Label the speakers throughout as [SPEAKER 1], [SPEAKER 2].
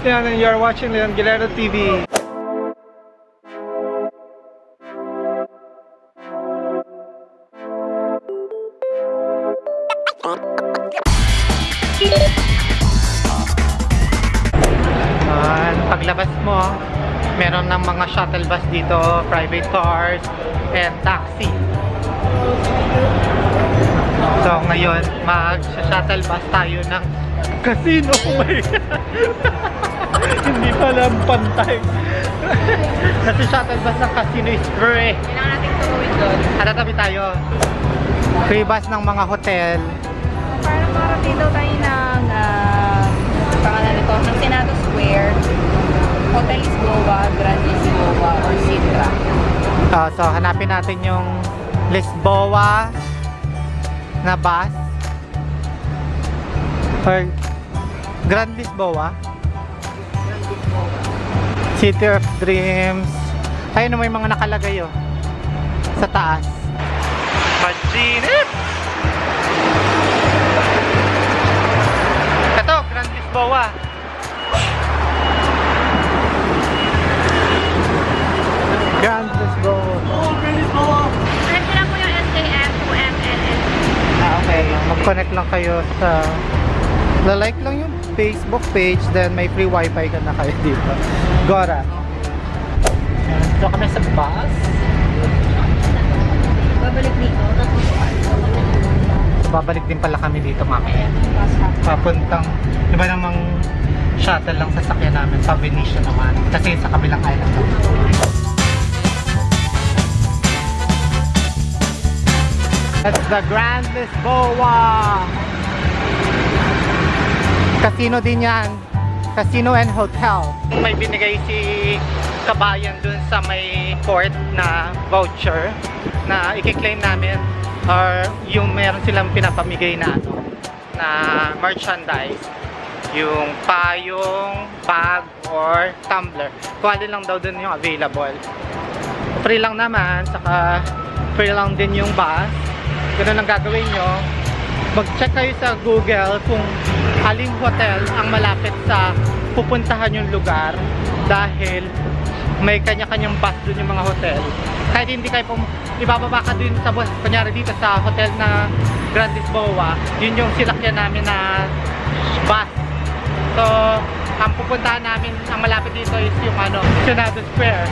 [SPEAKER 1] Is Leon and you are watching Leon Guillermo TV. Yan, paglabas mo, meron ng mga shuttle bus dito, private cars, and taxi. So ngayon, mag-shuttle bus tayo ng casino. Oh my God! Hindi pala pantay. Kasi shuttle bus ng casino is free.
[SPEAKER 2] Kailangan natin tumawid doon.
[SPEAKER 1] Hatatabi tayo. Free bus ng mga hotel.
[SPEAKER 2] Para makarating daw tayo ng ah, pangalan nito, ng Senado Square, Hotel Lisboa, Grand Lisboa, or Sintra.
[SPEAKER 1] Ah, so hanapin natin yung Lisboa na bus. Or Grand Lisboa. City of Dreams. Ayun may mga nakalagay oh. Sa taas. Majinip! Ito, Grand Lisboa. Grand Lisboa.
[SPEAKER 2] Connect ko lang po yung SKM to MNN.
[SPEAKER 1] Ah, okay. Mag-connect lang kayo sa... La-like lang yung Facebook page, then may free wifi ka na kayo dito. Gora. So kami sa bus.
[SPEAKER 2] Babalik dito.
[SPEAKER 1] Babalik din pala kami dito mamaya. Papuntang, di ba namang shuttle lang sasakyan namin sa Venetia naman. Kasi sa kabilang island. That's the Grand Lisboa! Casino din yan. Casino and hotel. May binigay si kabayan dun sa may court na voucher na i-claim namin or yung meron silang pinapamigay na ano na merchandise yung payong, bag, or tumbler. Kung lang daw dun yung available. Free lang naman, saka free lang din yung bus. Ganun ang gagawin nyo. Mag-check kayo sa Google kung aling hotel ang malapit sa pupuntahan yung lugar dahil may kanya-kanyang bus dun yung mga hotel. Kahit hindi kayo pum ibababa ka dun sa bus, kunyari dito sa hotel na Grand Lisboa, yun yung silakyan namin na bus. So, ang pupuntahan namin, ang malapit dito is yung ano, Senado Square.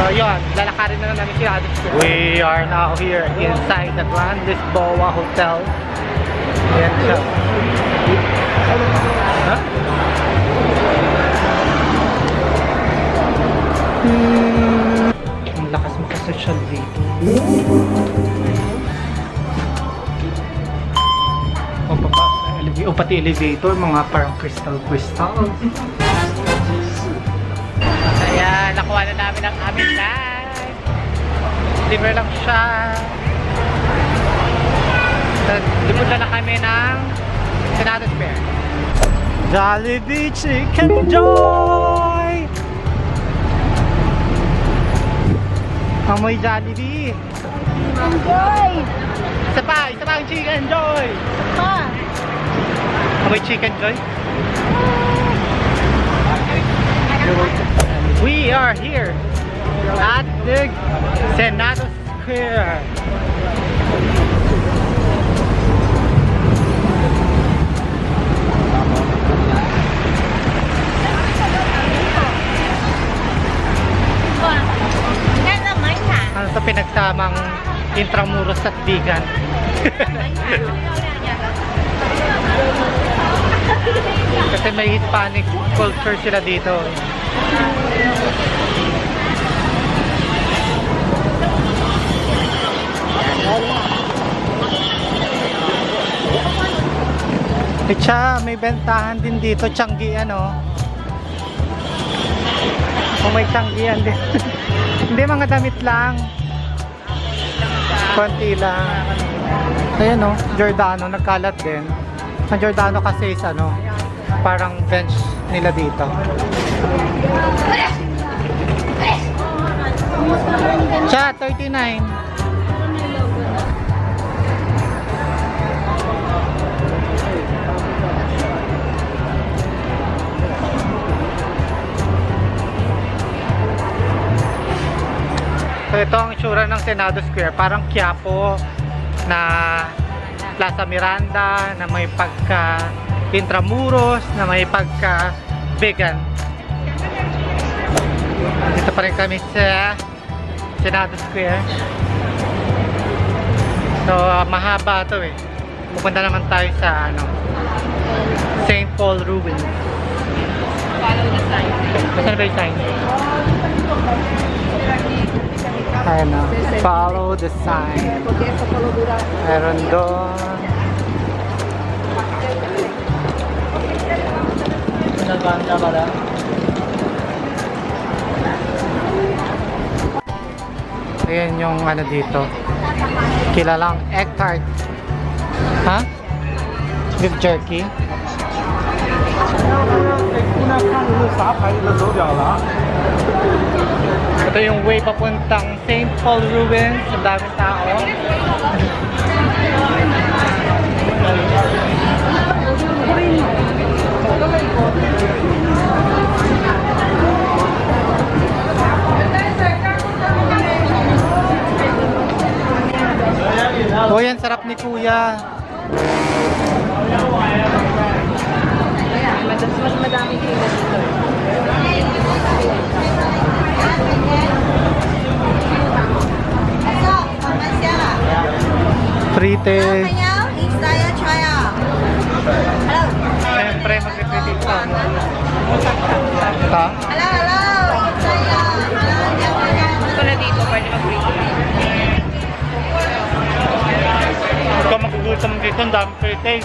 [SPEAKER 1] So yun, lalakarin na namin si Senado Square. We are now here inside the Grand Lisboa Hotel. Yan siya. Huh? Hmm. Ang lakas makasosyal dito. O, papa, o pati elevator, mga parang crystal crystal. Ayan, nakuha na namin ang aming live. Deliver lang siya. Lipod na lang kami ng Senado Square. Jollibee Chicken Joy! Amoy Jollibee!
[SPEAKER 2] Enjoy!
[SPEAKER 1] Isa pa! Isa pa ang Chicken Joy!
[SPEAKER 2] Pa!
[SPEAKER 1] Amoy Chicken Joy? We are here at the Senado Square. Ano sa pinagsamang Intramuros at Bigan. Kasi may Hispanic culture sila dito. Siya, may bentahan din dito, Changian oh. Kung may Changian din. Hindi, mga damit lang. Konti lang. Ayan oh, Giordano, nagkalat din. Ang Giordano kasi is ano, parang bench nila dito. Siya, 39. So ito ang itsura ng Senado Square. Parang Quiapo na Plaza Miranda na may pagka Intramuros na may pagka vegan. Dito pa rin kami sa Senado Square. So ah, mahaba to eh. Pupunta naman tayo sa ano St. Paul Ruins.
[SPEAKER 2] Follow the sign.
[SPEAKER 1] Saan ba yung sign? Ayan na. Follow the sign. Meron doon. Naganda pala. Ayan yung ano dito. Kilalang egg tart. Ha? Beef jerky? Ito yung way papuntang St. Paul Ruins. Ang daming tao. Oh, yan sarap ni Kuya.
[SPEAKER 2] Mas, madami sila dito. Dito.
[SPEAKER 1] Ang dami frites.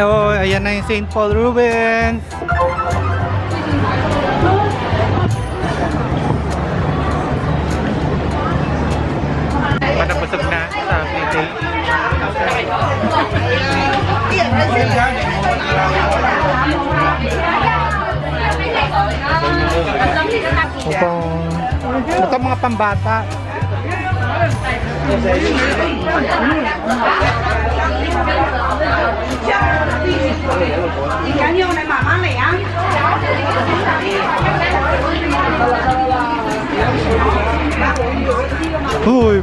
[SPEAKER 1] Oh, ayan na yung St. Paul Ruins. pambata. Uy,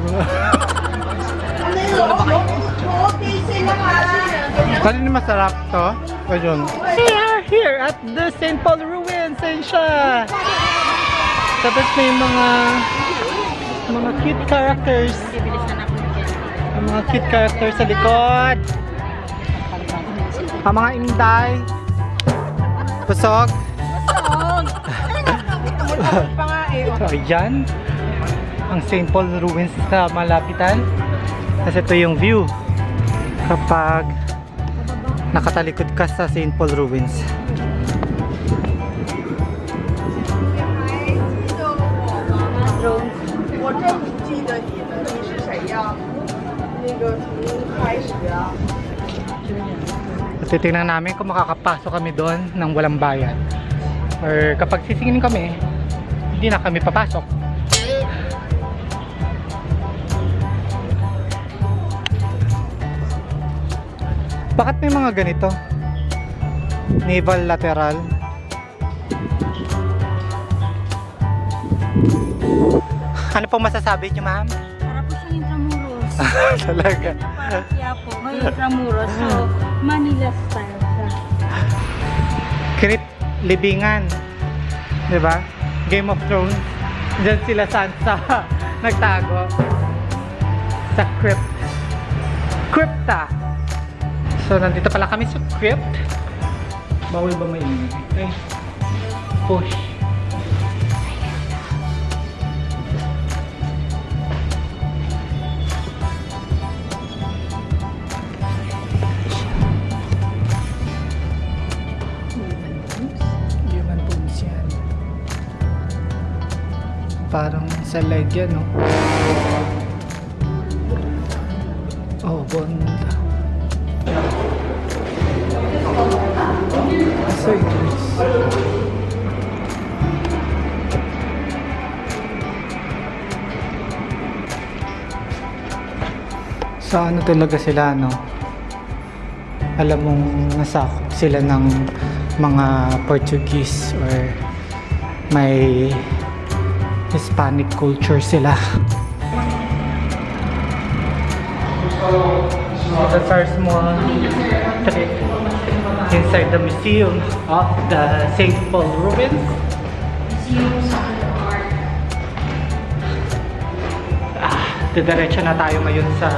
[SPEAKER 1] Kanino masarap to? Ayun. We are here at the St. Paul Ruins, St. Siya. Tapos may mga mga cute characters. Ang mga cute characters sa likod. Ang mga inday. Pusog. Ayan. Ang St. Paul Ruins sa malapitan. Kasi ito yung view. Kapag nakatalikod ka sa St. Paul Ruins. At titingnan namin kung makakapasok kami doon ng walang bayad. Or kapag sisingin kami, hindi na kami papasok. Bakit may mga ganito? Naval lateral. Ano pong masasabi niyo, ma'am? Talaga.
[SPEAKER 2] Para siya po. Ngayon Intramuros. So, Manila style siya.
[SPEAKER 1] Crypt libingan. 'Di ba? Game of Thrones. Diyan sila Sansa nagtago sa crypt. Crypta. So nandito pala kami sa crypt. Bawal ba maingay? Okay. Push. Sa leg yan, no? Oh. Asa Idris? Sa ano talaga sila, no? alam mong nasakop sila ng mga Portuguese or may Hispanic culture sila. That's our small trip inside the museum of the St. Paul ruins. Ah, didiretso na tayo ngayon sa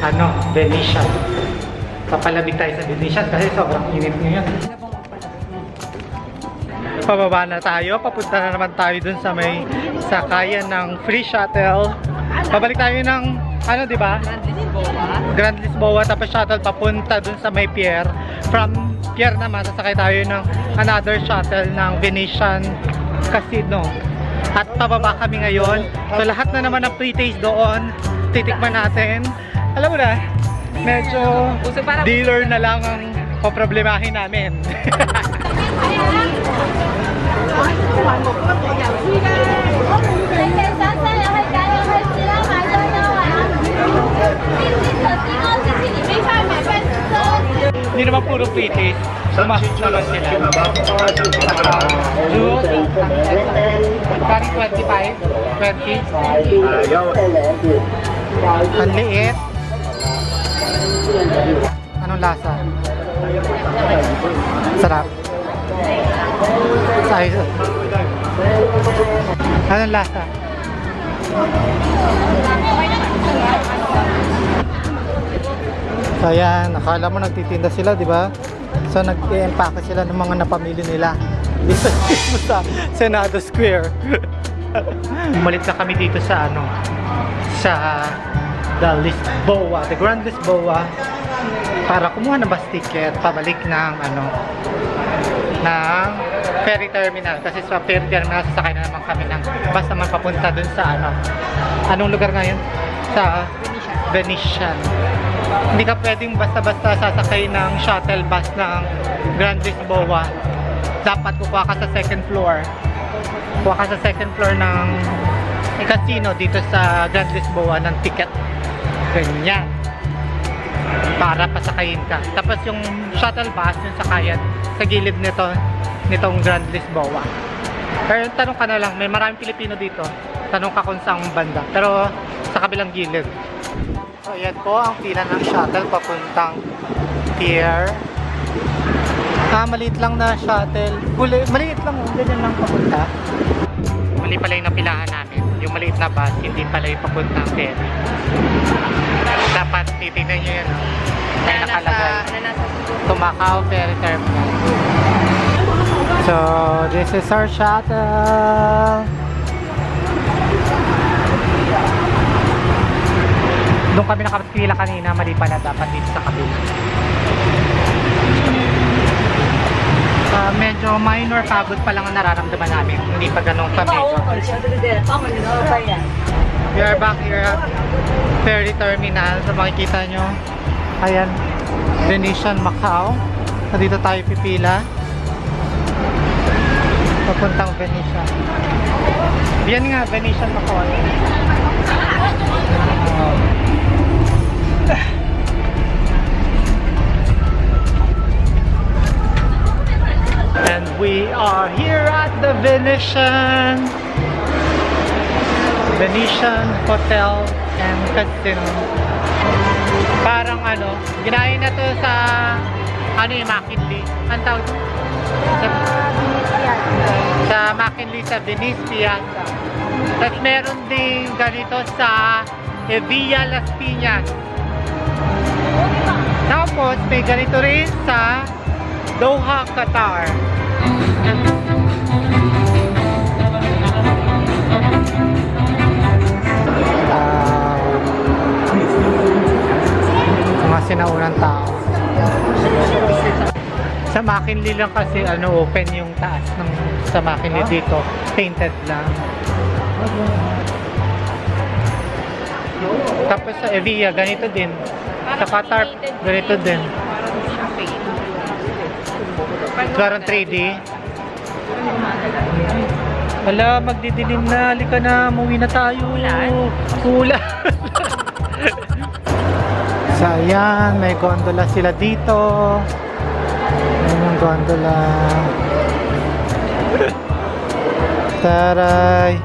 [SPEAKER 1] ano, Venetian. Papalamig tayo sa Venetian kasi sobrang init ngayon. Pababa na tayo, papunta na naman tayo dun sa may sakayan ng free shuttle. Pabalik tayo ng ano, di ba? Grand Lisboa tapos shuttle papunta dun sa may pier. From pier naman, sasakay tayo ng another shuttle ng Venetian Casino. At pababa kami ngayon. So lahat na naman ng pre-taste doon, titikman natin. Alam mo na, medyo dealer na lang ang poproblemahin namin. Hindi naman puro pre-taste. Sumasok naman sila. Juice, Kari 25, 20. Ang liit. Anong lasa? Sarap. Size. Anong lasa? So ayan, akala mo nagtitinda sila, di ba? So nag-i-empake sila ng mga napamili nila. Dito sa Senado Square. Umalit na kami dito sa ano, sa the Lisboa, the Grand Lisboa para kumuha ng bus ticket pabalik ng ano ng ferry terminal kasi sa ferry terminal sasakay na naman kami ng bus naman papunta dun sa ano. Anong lugar nga yun? sa Venetian. Hindi ka pwedeng basta-basta sasakay ng shuttle bus ng Grand Lisboa. Dapat kukuha ka sa second floor. Kuha ka sa second floor ng casino dito sa Grand Lisboa ng ticket. Ganyan para pasakayin ka. Tapos yung shuttle bus, yung sakayan, sa gilid nito, nitong Grand Lisboa. Pero tanong ka na lang, may maraming Pilipino dito. Tanong ka kung saan banda. Pero sa kabilang gilid. So ayan po ang pila ng shuttle papuntang pier. Ah, maliit lang na shuttle. Huli, maliit lang, ganyan lang papunta. Mali pala yung napilahan namin. Yung maliit na bus, hindi pala yung papuntang pier. Dapat titignan nyo yun. oh. May nakalagay. Macau Ferry Terminal. So, this is our shuttle. Doon kami nakapila kanina, mali pala dapat dito sa kabila. Ah, medyo minor pagod pa lang ang nararamdaman namin. Hindi pa ganun ka major. We are back here at ferry terminal. So makikita nyo, ayan, Venetian Macau. Nandito tayo pipila. Papuntang Venetian. Yan nga, Venetian Macau. Ayan. And we are here at the Venetian Venetian Hotel and Casino. Parang ano, ginaya na to sa ano yung McKinley. Ang tawag? Sa, sa McKinley sa Venice Piazza. Tapos meron din ganito sa Villa Las Piñas. Tapos may ganito rin sa Doha, Qatar. Ah, mga sinaunang tao. Sa McKinley lang kasi ano open yung taas ng sa McKinley dito. Painted lang. Tapos sa Evia, ganito din. Sa Qatar, ganito din. Parang 3D. Wala, magdidilim na. Halika na, muwi na tayo.
[SPEAKER 2] Ulan?
[SPEAKER 1] Ulan. So ayan, may gondola sila dito. Ayan yung gondola. Taray.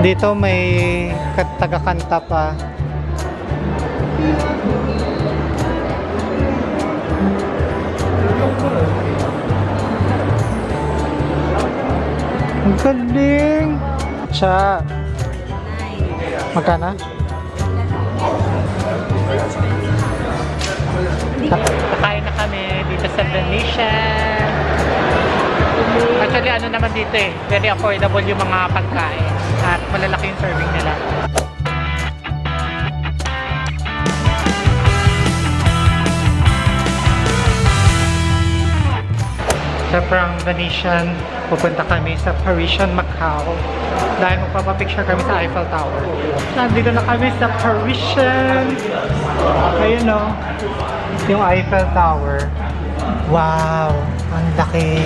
[SPEAKER 1] Dito may taga-kanta pa. Galing! Siya. Magkano? Kakain na kami dito sa Venetian. Actually, ano naman dito eh, very affordable yung mga pagkain at malalaki yung serving nila. Sa from Venetian, pupunta kami sa Parisian Macau dahil magpapapicture kami sa Eiffel Tower. Nandito na kami sa Parisian. Ayun o, yung Eiffel Tower. Wow, ang laki.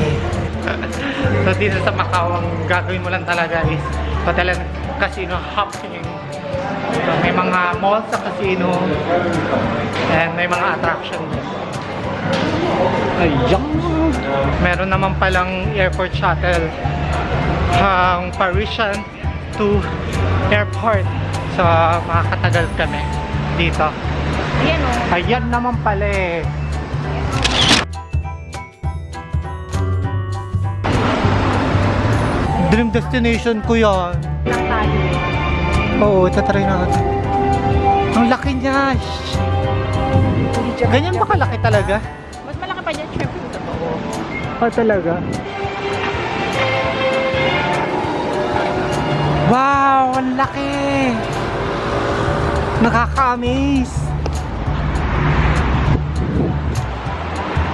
[SPEAKER 1] so dito sa Macau, ang gagawin mo lang talaga is hotel and casino hopping. So, may mga malls sa casino and may mga attraction. Ayan. Meron naman palang airport shuttle ang Parisian to airport. So, makakatagal kami dito.
[SPEAKER 2] Ayan o.
[SPEAKER 1] Ayan naman pala eh. Dream destination ko yan. Oo, tatry natin. Ang laki niya. Ganyan ba kalaki talaga? Oh, talaga? Wow! Ang laki! Nakaka-amaze!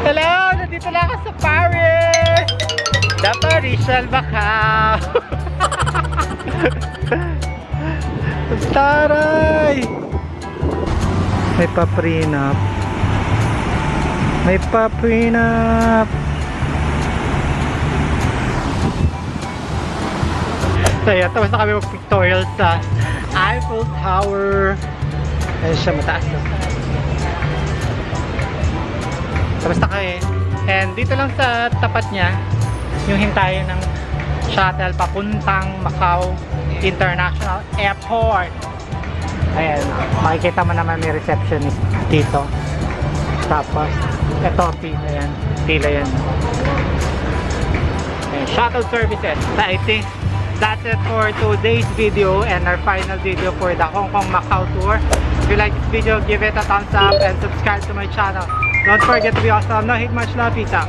[SPEAKER 1] Hello! Nandito na ako sa Paris! The Parisian Macau! Taray! May pa-prenup. May pa-prenup. So yeah, tapos na kami mag-pictorial sa Eiffel Tower. Ayun siya, mataas na. Tapos na kami. And dito lang sa tapat niya, yung hintayin ng shuttle papuntang Macau International Airport. Ayan, makikita mo naman may receptionist dito. Tapos, ito, pila yan. Pila yan. Ayan, shuttle services. I think that's it for today's video and our final video for the Hong Kong Macau tour. If you like this video, give it a thumbs up and subscribe to my channel. Don't forget to be awesome. No hate much love. Peace out.